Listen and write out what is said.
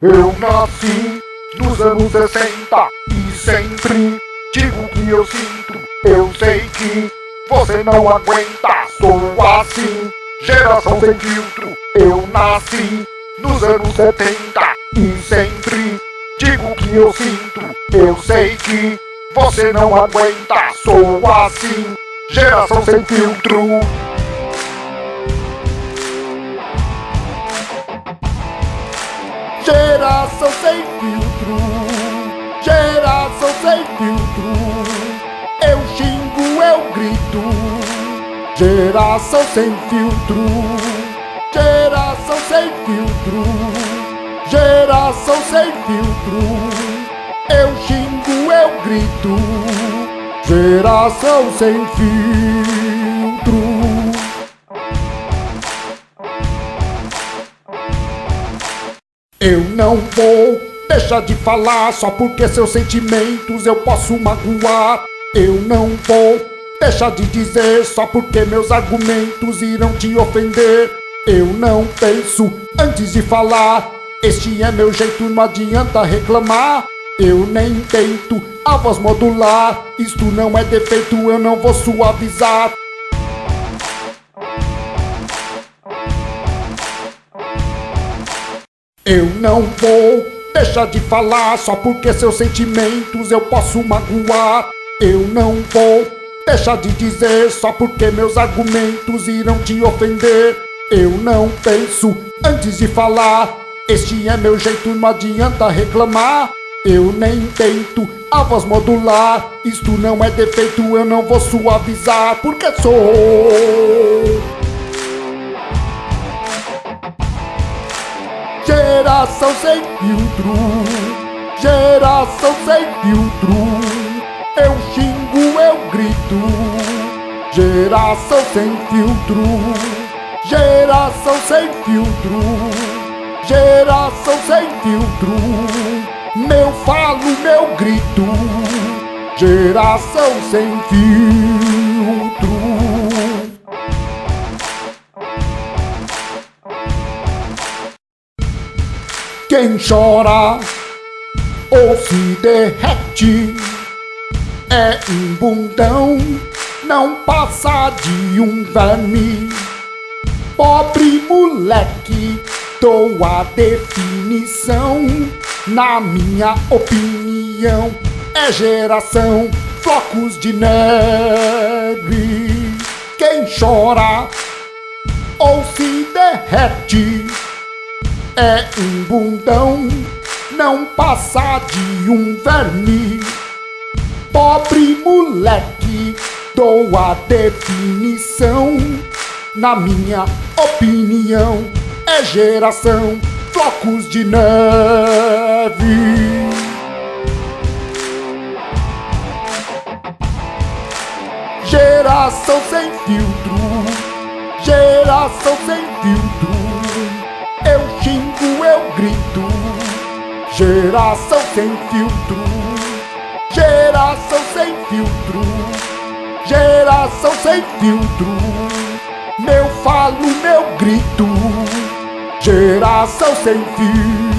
Eu nasci nos anos 60 e sempre digo que eu sinto. Eu sei que você não aguenta, sou assim, geração sem filtro. Eu nasci nos anos 70 e sempre digo que eu sinto. Eu sei que você não aguenta, sou assim, geração sem filtro. Geração sem filtro, geração sem filtro. Eu xingo, eu grito. Geração sem filtro, geração sem filtro. Geração sem filtro. Eu xingo, eu grito. Geração sem filtro. Eu não vou deixar de falar só porque seus sentimentos eu posso magoar. Eu não vou deixar de dizer só porque meus argumentos irão te ofender. Eu não penso antes de falar. Este é meu jeito, não adianta reclamar. Eu nem tento a voz modular. Isto não é defeito, eu não vou suavizar. Eu não vou deixar de falar só porque seus sentimentos eu posso magoar. Eu não vou deixar de dizer só porque meus argumentos irão te ofender. Eu não penso antes de falar. Este é meu jeito, não adianta reclamar. Eu nem tento a voz modular. Isto não é defeito, eu não vou suavizar, porque sou. Geração sem filtro, geração sem filtro. Eu xingo, eu grito. Geração sem filtro, geração sem filtro. Geração sem filtro. Meu falo, meu grito. Geração sem filtro. Quem chora ou se derrete é um bundão, não passa de um verme. Pobre moleque, dou a definição. Na minha opinião, é geração flocos de neve. Quem chora ou se derrete é um bundão, não passa de um verme. Pobre moleque, dou a definição. Na minha opinião, é geração flocos de neve. Geração sem filtro, geração Geração sem filtro, geração sem filtro, geração sem filtro. Meu falo, meu grito. Geração sem filtro.